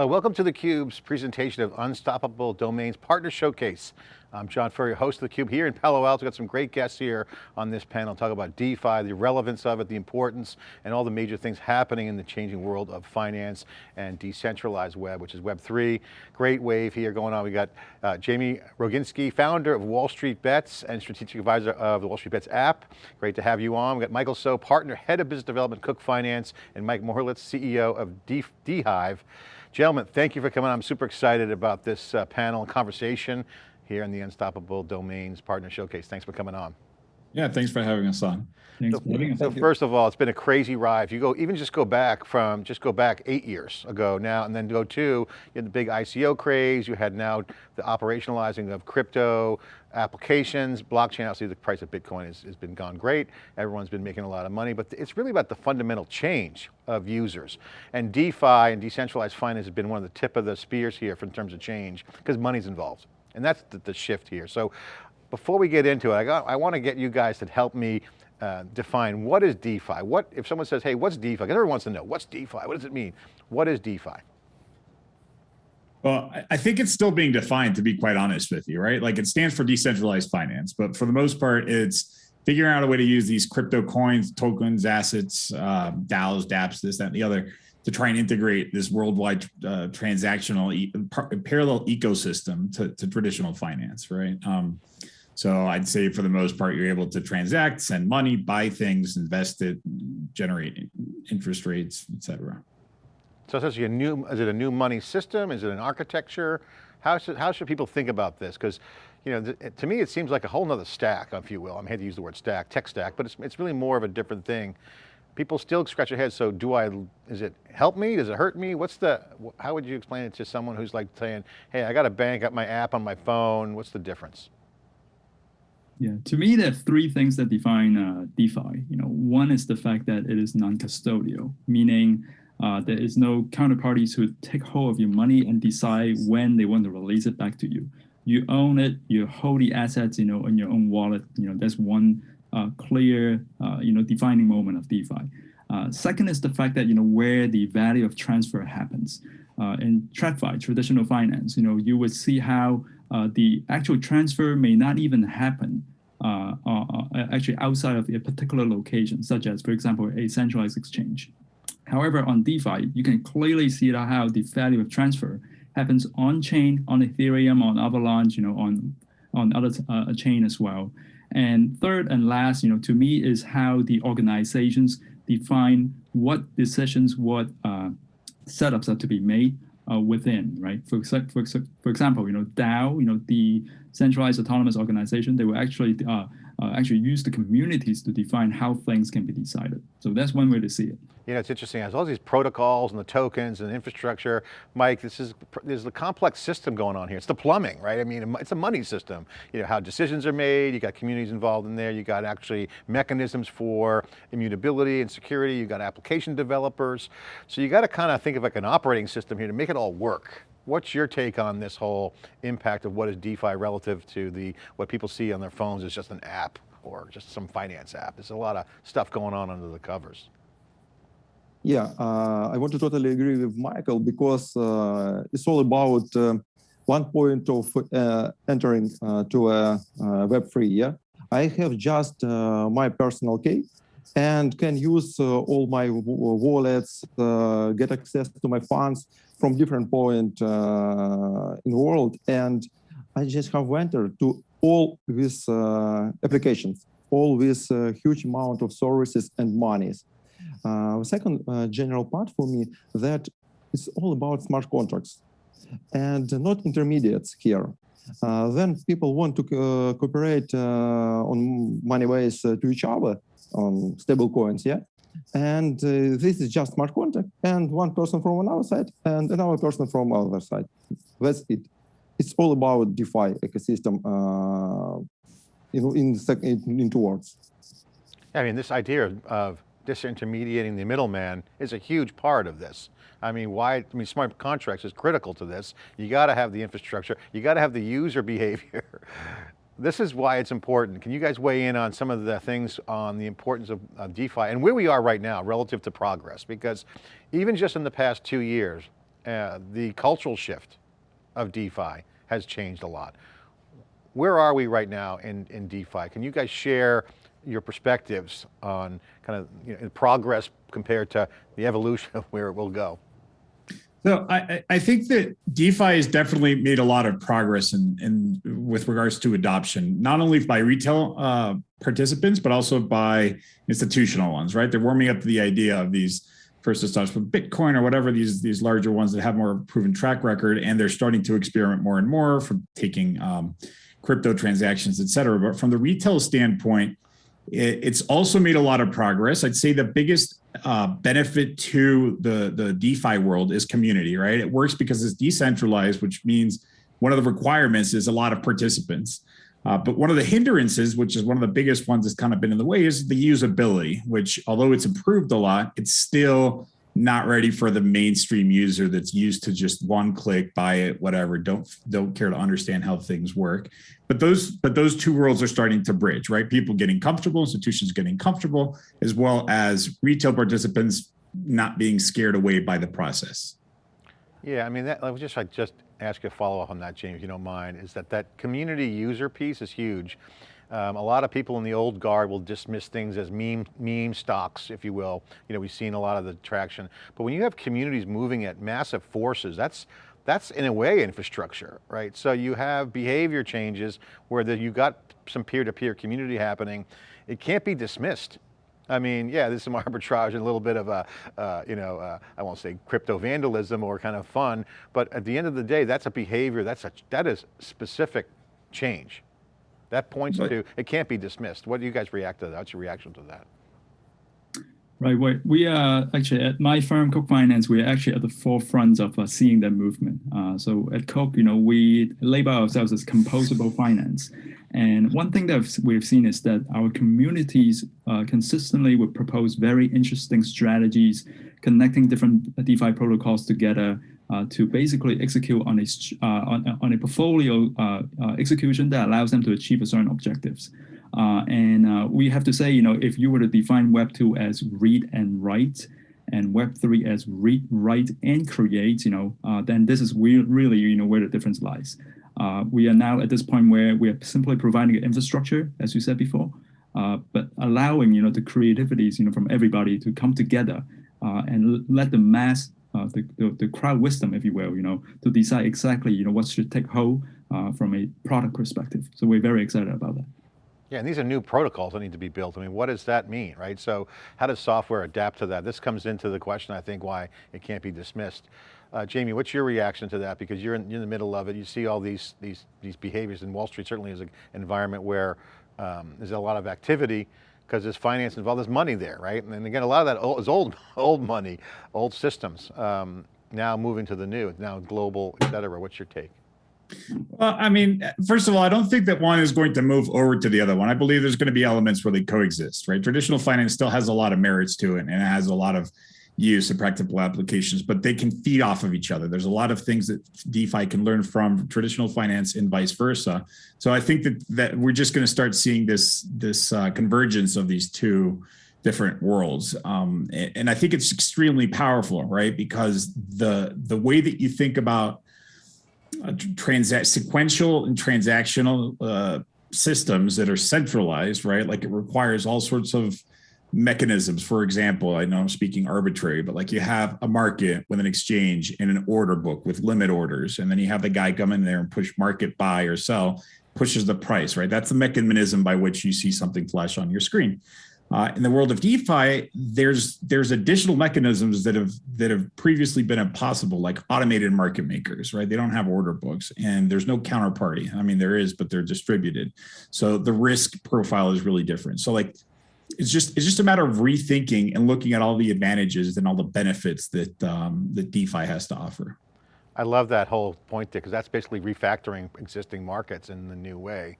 Uh, welcome to theCUBE's presentation of Unstoppable Domains Partner Showcase. I'm John Furrier, host of theCUBE here in Palo Alto. We've got some great guests here on this panel, talk about DeFi, the relevance of it, the importance, and all the major things happening in the changing world of finance and decentralized web, which is Web3. Great wave here going on. We got uh, Jamie Rogozinski, founder of Wall Street Bets and strategic advisor of the Wall Street Bets app. Great to have you on. We got Michael So, partner, head of business development, Cook Finance, and Mike Morlitz, CEO of DeHive. Gentlemen, thank you for coming. I'm super excited about this uh, panel and conversation here in the Unstoppable Domains Partner Showcase. Thanks for coming on. Yeah, thanks for having us on. So, for having us. So first of all, it's been a crazy ride. If you go, even just go back from, just go back eight years ago now, and then go to, you had the big ICO craze, you had now the operationalizing of crypto applications, blockchain, obviously the price of Bitcoin has, has been gone great. Everyone's been making a lot of money, but it's really about the fundamental change of users. And DeFi and decentralized finance has been one of the tip of the spears here in terms of change, because money's involved. And that's the, the shift here. So before we get into it, I, got, I want to get you guys to help me uh, define what is DeFi? What, if someone says, hey, what's DeFi? Because everyone wants to know, what's DeFi? What does it mean? What is DeFi? Well, I think it's still being defined, to be quite honest with you, right? Like it stands for decentralized finance, but for the most part, it's figuring out a way to use these crypto coins, tokens, assets, uh, DAOs, dApps, this, that, and the other, to try and integrate this worldwide uh, transactional e parallel ecosystem to, to, traditional finance, right? Um, so I'd say for the most part, you're able to transact, send money, buy things, invest it, generate interest rates, et cetera. So is a new, is it a new money system? Is it an architecture? How should, how should people think about this? Because you know, to me, it seems like a whole nother stack, if you will. I'm here to use the word stack, tech stack, but it's, it's really more of a different thing people still scratch their heads. So do I, is it help me? Does it hurt me? What's the, how would you explain it to someone who's like saying, hey, I got a bank, got my app on my phone. What's the difference? Yeah, to me, there are three things that define uh, DeFi. You know, one is the fact that it is non-custodial, meaning uh, there is no counterparties who take hold of your money and decide when they want to release it back to you. You own it, you hold the assets, you know, in your own wallet. You know, that's one uh, clear, uh, you know, defining moment of DeFi. Uh, second is the fact that, you know, where the value of transfer happens. in TradFi, traditional finance, you know, you would see how the actual transfer may not even happen uh, uh, actually outside of a particular location, such as, for example, a centralized exchange. However, on DeFi, you can clearly see how the value of transfer happens on chain, on Ethereum, on Avalanche, you know, on on other uh, chain as well. And third and last, you know, to me is how the organizations define what decisions, what uh, setups are to be made uh, within, right? For, for, for example, you know, DAO, you know, the centralized autonomous organization, they will actually uh, actually use the communities to define how things can be decided. So that's one way to see it. You know, it's interesting, as all these protocols and the tokens and the infrastructure, Mike, this is, there's a complex system going on here. It's the plumbing, right? I mean, it's a money system. You know, how decisions are made, you got communities involved in there, you got actually mechanisms for immutability and security, you got application developers. So you got to kind of think of like an operating system here to make it all work. What's your take on this whole impact of what is DeFi relative to the what people see on their phones as just an app or just some finance app? There's a lot of stuff going on under the covers. Yeah, uh, I want to totally agree with Michael because uh, it's all about uh, one point of uh, entering uh, to a uh, Web3. Yeah, I have just my personal key and can use all my wallets, get access to my funds from different point uh, in the world. And I just have entered to all these uh, applications, all this uh, huge amount of services and monies. the second general part for me that it's all about smart contracts and not intermediates here. Uh, then people want to uh, cooperate uh, on money ways to each other on stable coins, yeah? And uh, this is just smart contract and one person from another side and another person from other side. That's it. It's all about DeFi ecosystem uh, in, in, in two words. I mean, this idea of disintermediating the middleman is a huge part of this. I mean, why, I mean, smart contracts is critical to this. You got to have the infrastructure, you got to have the user behavior this is why it's important. Can you guys weigh in on some of the things on the importance of, of DeFi and where we are right now relative to progress? Because even just in the past two years, uh, the cultural shift of DeFi has changed a lot. Where are we right now in, in DeFi? Can you guys share your perspectives on kind of you know, progress compared to the evolution of where it will go? So I, I think that DeFi has definitely made a lot of progress in, in with regards to adoption, not only by retail uh, participants, but also by institutional ones, right? They're warming up to the idea of these first starts with Bitcoin or whatever, these, these larger ones that have more proven track record, and they're starting to experiment more and more from taking um, crypto transactions, et cetera. But from the retail standpoint, it, it's also made a lot of progress. I'd say the biggest uh, benefit to the, the DeFi world is community, right? It works because it's decentralized, which means one of the requirements is a lot of participants. Uh, but one of the hindrances, which is one of the biggest ones that's kind of been in the way, is the usability, which although it's improved a lot, it's still not ready for the mainstream user that's used to just one click, buy it, whatever, don't don't care to understand how things work. But those but those two worlds are starting to bridge, right? People getting comfortable, institutions getting comfortable, as well as retail participants not being scared away by the process. Yeah, I mean, that, I was just, I just ask you a follow up on that, James, if you don't mind, is that that community user piece is huge. Um, a lot of people in the old guard will dismiss things as meme, meme stocks, if you will. You know, we've seen a lot of the traction, but when you have communities moving at massive forces, that's, that's in a way infrastructure, right? So you have behavior changes where the, you got some peer-to-peer -peer community happening. It can't be dismissed. I mean, yeah, there's some arbitrage and a little bit of a, uh, you know, uh, I won't say crypto vandalism or kind of fun, but at the end of the day, that's a behavior, that's a, that is specific change. That points right. to, it can't be dismissed. What do you guys react to that? What's your reaction to that? Right, we, we are actually at my firm, Cook Finance, we are actually at the forefront of uh, seeing that movement. Uh, so at Cook, you know, we label ourselves as composable finance. And one thing that we've seen is that our communities uh, consistently would propose very interesting strategies, connecting different DeFi protocols together uh, to basically execute on a, uh, on, on, a portfolio uh, execution that allows them to achieve a certain objectives. And we have to say, you know, if you were to define Web 2 as read and write, and Web 3 as read, write, and create, you know, uh, then this is really, you know, where the difference lies. Uh, we are now at this point where we are simply providing an infrastructure, as you said before, uh, but allowing, you know, the creativities, you know, from everybody to come together and let the mass, the, the, the, crowd wisdom, if you will, you know, to decide exactly, you know, what should take hold from a product perspective. So we're very excited about that. Yeah, and these are new protocols that need to be built. I mean, what does that mean, right? So how does software adapt to that? This comes into the question, I think, why it can't be dismissed. Uh, Jamie, what's your reaction to that? Because you're in, you're in, the middle of it. You see all these, these, these behaviors and Wall Street certainly is an environment where um, there's a lot of activity because there's finance involved, there's money there, right? And again, a lot of that is old, old money, old systems, um, now moving to the new, now global, et cetera. What's your take? Well, I mean, first of all, I don't think that one is going to move over to the other one. I believe there's going to be elements where they coexist, right? Traditional finance still has a lot of merits to it and it has a lot of use and practical applications, but they can feed off of each other. There's a lot of things that DeFi can learn from traditional finance and vice versa. So I think that that we're just going to start seeing this this uh, convergence of these two different worlds, um, and, and I think it's extremely powerful, right? Because the the way that you think about uh, transact sequential and transactional uh, systems that are centralized, right? Like it requires all sorts of mechanisms. For example, I know I'm speaking arbitrary, but like you have a market with an exchange and an order book with limit orders, and then you have the guy come in there and push market buy or sell, pushes the price, right? That's the mechanism by which you see something flash on your screen. Uh, in the world of DeFi, there's there's additional mechanisms that have that have previously been impossible, like automated market makers, right? They don't have order books, and there's no counterparty. I mean, there is, but they're distributed, so the risk profile is really different. So, like, it's just it's just a matter of rethinking and looking at all the advantages and all the benefits that um, that DeFi has to offer. I love that whole point there because that's basically refactoring existing markets in the new way.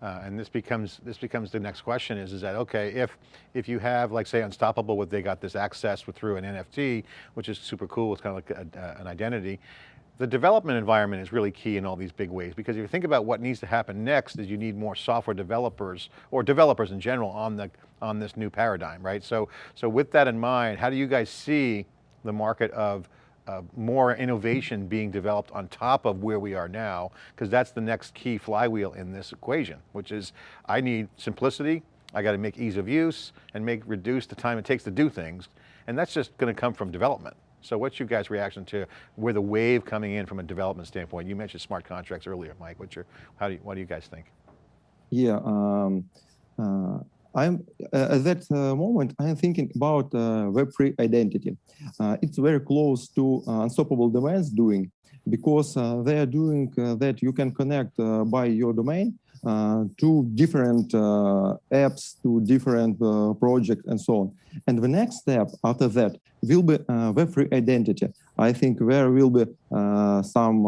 Uh, and this becomes this becomes the next question is is that okay if if you have like say Unstoppable what they got this access with, through an NFT which is super cool it's kind of like a, an identity the development environment is really key in all these big ways because if you think about what needs to happen next is you need more software developers or developers in general on the on this new paradigm right so so with that in mind how do you guys see the market of uh, more innovation being developed on top of where we are now, because that's the next key flywheel in this equation, which is I need simplicity, I got to make ease of use and make reduce the time it takes to do things. And that's just going to come from development. So what's your guys' reaction to where the wave coming in from a development standpoint? You mentioned smart contracts earlier, Mike. What's your, how do you, what do you guys think? Yeah, um, uh, I'm uh, at that uh, moment. I'm thinking about uh, Web3 identity. Uh, it's very close to uh, Unstoppable Domains doing because they are doing that. You can connect by your domain uh, different uh, apps, to different uh, projects, and so on. And the next step after that will be Web3 identity. I think there will be some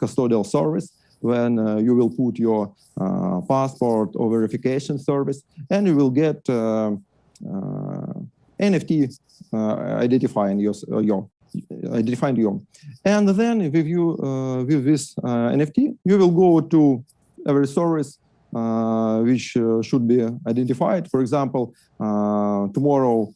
custodial service when uh, you will put your uh, passport or verification service and you will get uh, NFT identifying your, your identifying you. And then with you with this NFT, you will go to every service uh, which uh, should be identified. For example, uh, tomorrow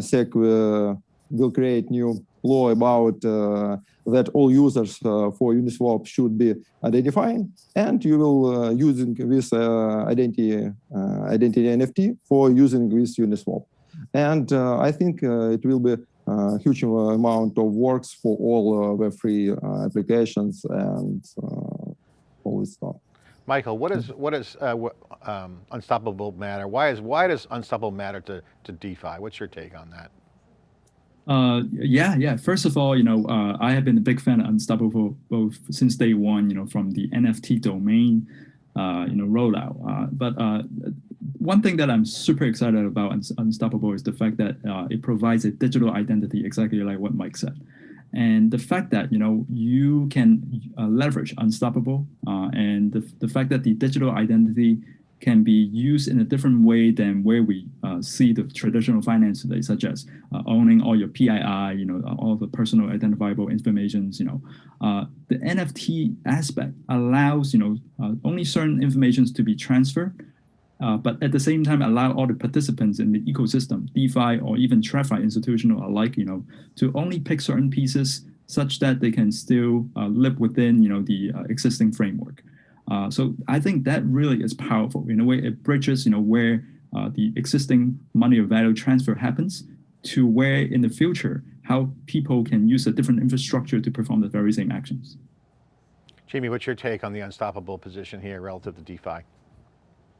SEC will create new law about uh, that all users uh, for Uniswap should be identifying, and you will uh, using this identity identity NFT for using this Uniswap. And I think it will be a huge amount of works for all Web3 applications and all this stuff. Michael, what is what is uh, um, Unstoppable matter? Why is why does Unstoppable matter to to DeFi? What's your take on that? Uh, yeah, yeah. First of all, you know, uh, I have been a big fan of Unstoppable both since day one. You know, from the NFT domain, uh, you know, rollout. Uh, but uh, one thing that I'm super excited about Unstoppable is the fact that uh, it provides a digital identity, exactly like what Mike said. And the fact that you know you can uh, leverage Unstoppable, uh, and the, the fact that the digital identity can be used in a different way than where we uh, see the traditional finance today, such as uh, owning all your PII, you know, all the personal identifiable informations, you know. Uh, the NFT aspect allows, you know, uh, only certain informations to be transferred uh, but at the same time allow all the participants in the ecosystem, DeFi or even TradFi institutional alike, you know, to only pick certain pieces such that they can still uh, live within, you know, the uh, existing framework. Uh, so I think that really is powerful. In a way, it bridges, you know, where uh, the existing money or value transfer happens to where in the future, how people can use a different infrastructure to perform the very same actions. Jamie, what's your take on the unstoppable position here relative to DeFi?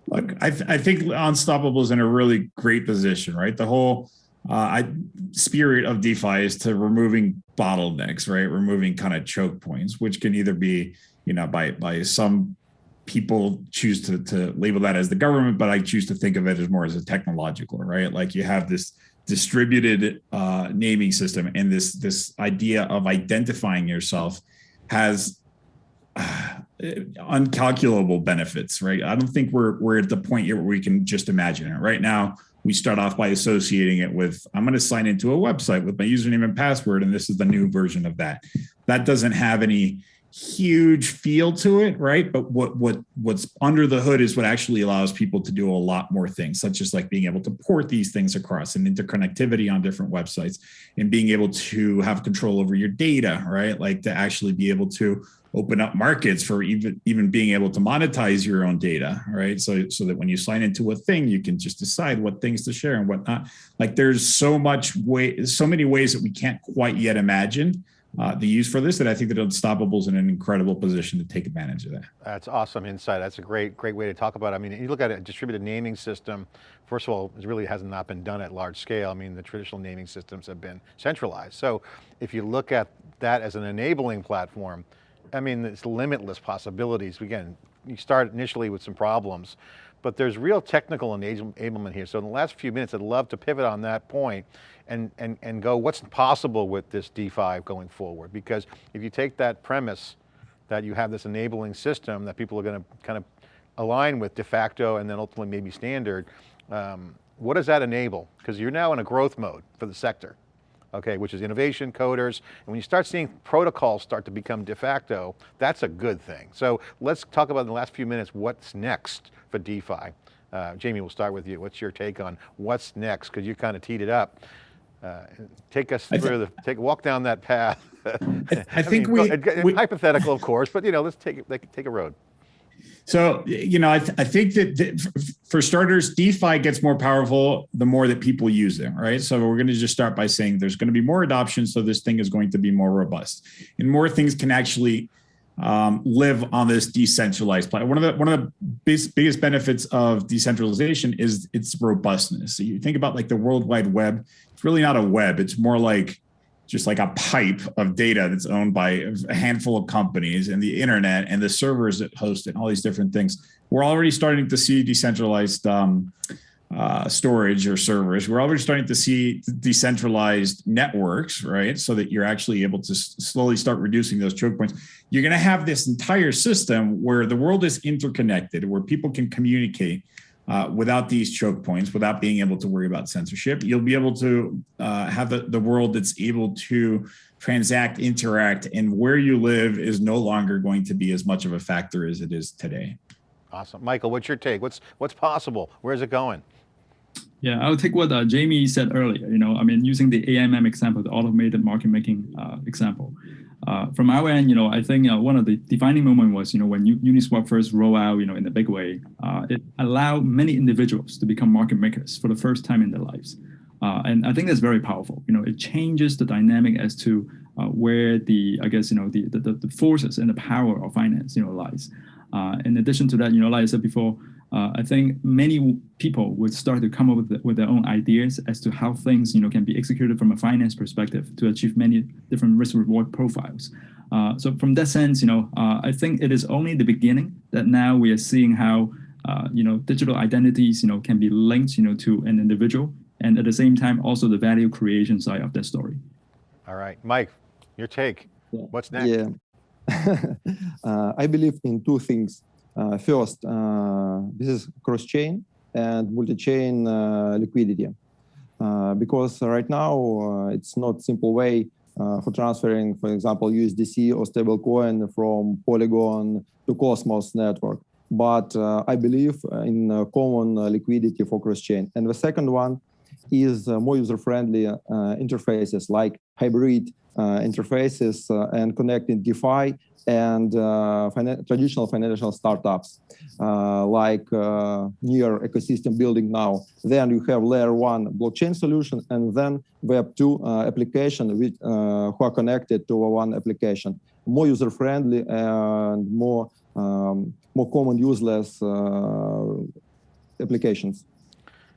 Look, I, th I think Unstoppable is in a really great position, right? The whole uh, I, spirit of DeFi is to removing bottlenecks, right? Removing kind of choke points, which can either be, you know, by by some people choose to to label that as the government, but I choose to think of it as more as a technological, right? Like you have this distributed uh, naming system, and this this idea of identifying yourself has uncalculable benefits, right? I don't think we're we're at the point yet where we can just imagine it. Right now, we start off by associating it with I'm going to sign into a website with my username and password, and this is the new version of that. That doesn't have any huge feel to it, right? But what what what's under the hood is what actually allows people to do a lot more things, such as like being able to port these things across and interconnectivity on different websites and being able to have control over your data, right? Like to actually be able to open up markets for even even being able to monetize your own data, right? So so that when you sign into a thing, you can just decide what things to share and what not. Like there's so much way, so many ways that we can't quite yet imagine uh, the use for this that I think that Unstoppable is in an incredible position to take advantage of that. That's awesome insight. That's a great, great way to talk about it. I mean, you look at a distributed naming system, first of all, it really has not been done at large scale. I mean, the traditional naming systems have been centralized. So if you look at that as an enabling platform, I mean, it's limitless possibilities. Again, you start initially with some problems, but there's real technical enablement here. So in the last few minutes, I'd love to pivot on that point and, and, and go what's possible with this DeFi going forward? Because if you take that premise that you have this enabling system that people are going to kind of align with de facto and then ultimately maybe standard, um, what does that enable? Because you're now in a growth mode for the sector okay, which is innovation, coders. And when you start seeing protocols start to become de facto, that's a good thing. So let's talk about in the last few minutes, what's next for DeFi. Uh, Jamie, we'll start with you. What's your take on what's next? Because you kind of teed it up. uh, take us through the, take, walk down that path. I think mean, we- it- we- Hypothetical, of course, but you know, let's take, take a road. So, you know, I, th- I think that, f- for starters, DeFi gets more powerful the more that people use it, right? So we're going to just start by saying there's going to be more adoption, so this thing is going to be more robust, and more things can actually um, live on this decentralized platform. One of the one of the biggest benefits of decentralization is its robustness. So you think about like the World Wide Web; it's really not a web; it's more like just like a pipe of data that's owned by a handful of companies and the internet and the servers that host it and all these different things. We're already starting to see decentralized um, uh, storage or servers. We're already starting to see decentralized networks, right? So that you're actually able to slowly start reducing those choke points. You're going to have this entire system where the world is interconnected, where people can communicate uh, without these choke points, without being able to worry about censorship. You'll be able to uh, have the, the world that's able to transact, interact, and where you live is no longer going to be as much of a factor as it is today. Awesome. Michael, what's your take? What's, what's possible? Where's it going? Yeah, I'll take what uh, Jamie said earlier. You know, I mean, using the AMM example, the automated market making uh, example. Uh, from our end, you know, I think uh, one of the defining moment was, you know, when Uniswap first rolled out, you know, in a big way, uh, it allowed many individuals to become market makers for the first time in their lives. Uh, and I think that's very powerful. You know, it changes the dynamic as to uh, where the, I guess, you know, the, the, the forces and the power of finance, you know, lies. Uh, in addition to that, you know, like I said before, uh, I think many people would start to come up with, with their own ideas as to how things you know can be executed from a finance perspective to achieve many different risk reward profiles. Uh, so from that sense, you know, uh, I think it is only the beginning that now we are seeing how uh, you know digital identities you know can be linked you know to an individual and at the same time also the value creation side of that story. All right, Mike, your take. Yeah. What's next? Yeah. uh, I believe in two things. Uh, first, uh, this is cross-chain and multi-chain uh, liquidity. Uh, because right now uh, it's not simple way uh, for transferring, for example, USDC or stablecoin from Polygon to Cosmos network. But I believe in common liquidity for cross-chain. And the second one is more user-friendly interfaces like hybrid uh, interfaces uh, and connecting DeFi and uh, traditional financial startups like NEAR ecosystem building now. Then you have layer one blockchain solution and then web two application with, who are connected to one application. More user friendly and more um, more common useless uh, applications.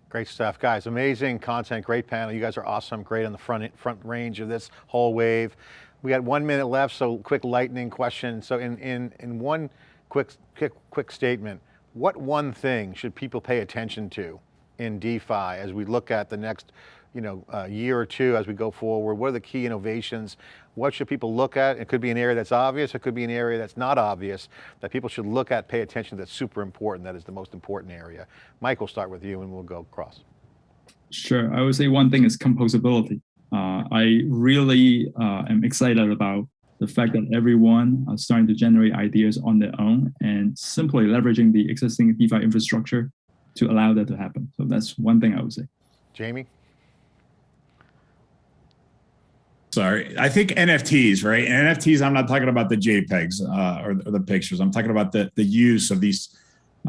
Great stuff, guys. Amazing content, great panel. You guys are awesome, great on the front front range of this whole wave. We got one minute left, so quick lightning question. So in, in, in one quick, quick, quick statement, what one thing should people pay attention to in DeFi as we look at the next you know, uh, year or two as we go forward? What are the key innovations? What should people look at? It could be an area that's obvious, it could be an area that's not obvious, that people should look at, pay attention, to. that's super important, that is the most important area. Mike, we'll start with you and we'll go across. Sure. I would say one thing is composability. Uh, I really uh, am excited about the fact that everyone are starting to generate ideas on their own and simply leveraging the existing DeFi infrastructure to allow that to happen. So that's one thing I would say. Jamie? Sorry, I think NFTs, right? NFTs, I'm not talking about the JPEGs uh, or, or the pictures. I'm talking about the the use of these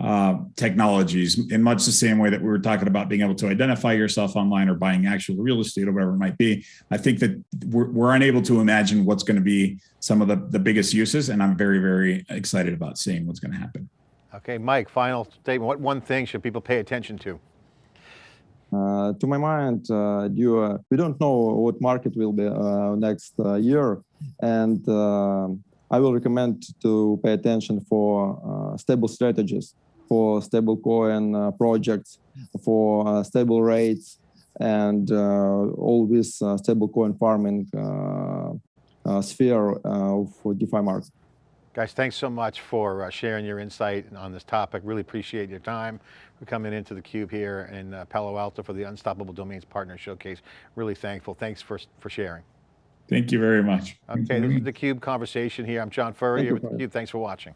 uh, technologies in much the same way that we were talking about being able to identify yourself online or buying actual real estate or whatever it might be. I think that we're, we're unable to imagine what's going to be some of the, the biggest uses. And I'm very, very excited about seeing what's going to happen. Okay, Mike, final statement. What one thing should people pay attention to? Uh, to my mind, uh, you, uh, we don't know what market will be uh, next uh, year, and I will recommend to pay attention for stable strategies, for stable coin projects, for stable rates, and all this stable coin farming sphere for DeFi market. Guys, thanks so much for uh, sharing your insight on this topic. Really appreciate your time for coming into the Cube here in uh, Palo Alto for the Unstoppable Domains Partner Showcase. Really thankful. Thanks for, for sharing. Thank you very much. Okay, this is the Cube conversation here. I'm John Furrier with theCUBE. Thanks for watching.